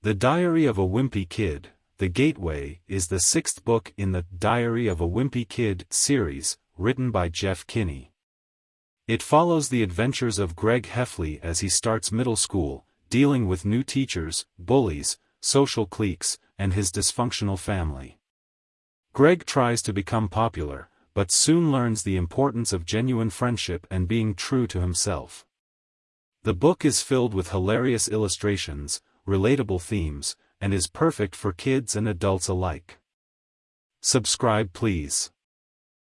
The Diary of a Wimpy Kid, The Gateway, is the sixth book in the Diary of a Wimpy Kid series, written by Jeff Kinney. It follows the adventures of Greg Heffley as he starts middle school, dealing with new teachers, bullies, social cliques, and his dysfunctional family. Greg tries to become popular, but soon learns the importance of genuine friendship and being true to himself. The book is filled with hilarious illustrations, relatable themes, and is perfect for kids and adults alike. Subscribe please.